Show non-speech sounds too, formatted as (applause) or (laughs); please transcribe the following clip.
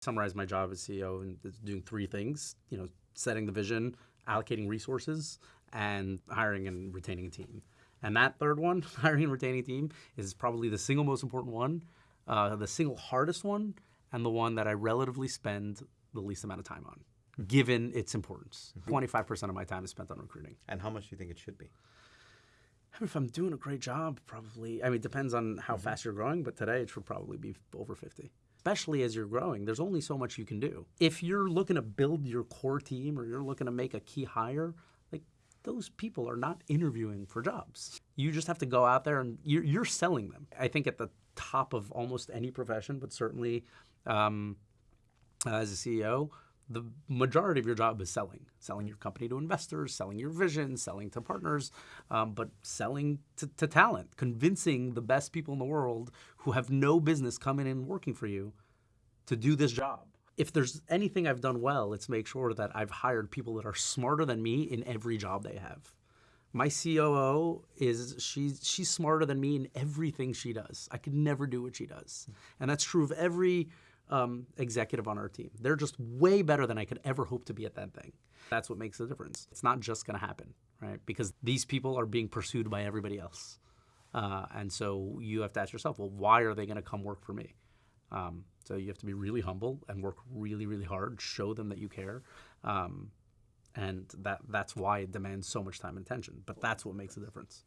summarize my job as CEO and doing three things, you know, setting the vision, allocating resources, and hiring and retaining a team. And that third one, (laughs) hiring and retaining a team, is probably the single most important one, uh, the single hardest one, and the one that I relatively spend the least amount of time on, given its importance. 25% of my time is spent on recruiting. And how much do you think it should be? If I'm doing a great job, probably, I mean, it depends on how fast you're growing, but today it should probably be over 50. Especially as you're growing, there's only so much you can do. If you're looking to build your core team or you're looking to make a key hire, like those people are not interviewing for jobs. You just have to go out there and you're, you're selling them. I think at the top of almost any profession, but certainly um, as a CEO, the majority of your job is selling selling your company to investors selling your vision selling to partners um, but selling to, to talent convincing the best people in the world who have no business coming in and working for you to do this job. If there's anything i've done well it's make sure that i've hired people that are smarter than me in every job they have. My COO is she's she's smarter than me in everything she does. I could never do what she does, and that's true of every um, executive on our team. They're just way better than I could ever hope to be at that thing. That's what makes the difference. It's not just going to happen, right? Because these people are being pursued by everybody else, uh, and so you have to ask yourself, well, why are they going to come work for me? Um, so you have to be really humble and work really, really hard. Show them that you care. Um, and that that's why it demands so much time and attention. But that's what makes a difference.